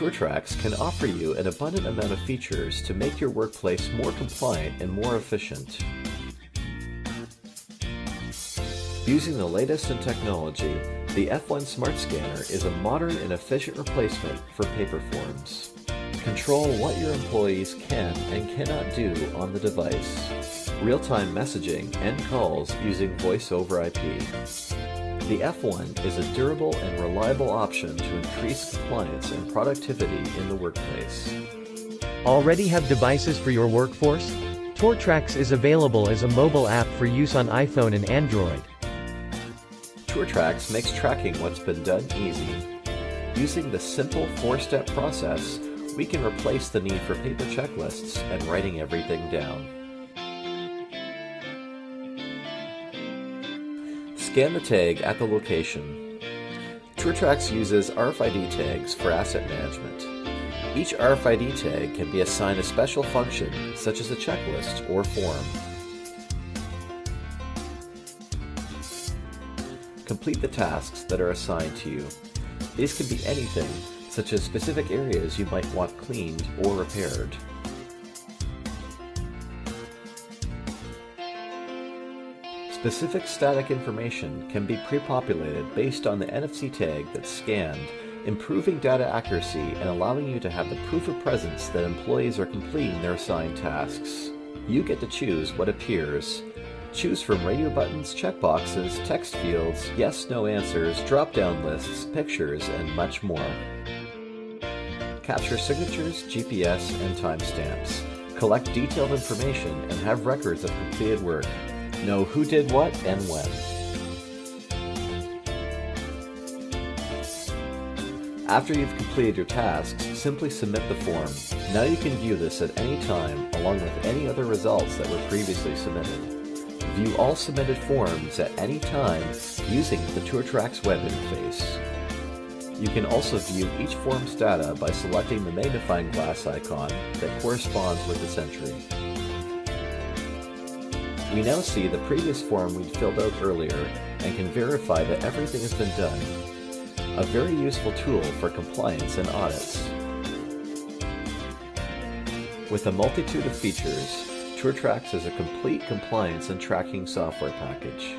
TourTrax can offer you an abundant amount of features to make your workplace more compliant and more efficient. Using the latest in technology, the F1 Smart Scanner is a modern and efficient replacement for paper forms. Control what your employees can and cannot do on the device. Real-time messaging and calls using voice over IP. The F1 is a durable and reliable option to increase compliance and productivity in the workplace. Already have devices for your workforce? TourTrax is available as a mobile app for use on iPhone and Android. TourTrax makes tracking what's been done easy. Using the simple four-step process, we can replace the need for paper checklists and writing everything down. Scan the tag at the location. TourTrax uses RFID tags for asset management. Each RFID tag can be assigned a special function, such as a checklist or form. Complete the tasks that are assigned to you. These can be anything, such as specific areas you might want cleaned or repaired. Specific static information can be pre-populated based on the NFC tag that's scanned, improving data accuracy and allowing you to have the proof of presence that employees are completing their assigned tasks. You get to choose what appears, Choose from radio buttons, checkboxes, text fields, yes-no answers, drop-down lists, pictures, and much more. Capture signatures, GPS, and timestamps. Collect detailed information and have records of completed work. Know who did what and when. After you've completed your tasks, simply submit the form. Now you can view this at any time along with any other results that were previously submitted. View all submitted forms at any time using the TourTrax web interface. You can also view each form's data by selecting the magnifying glass icon that corresponds with its entry. We now see the previous form we'd filled out earlier and can verify that everything has been done. A very useful tool for compliance and audits. With a multitude of features, TourTrax is a complete compliance and tracking software package.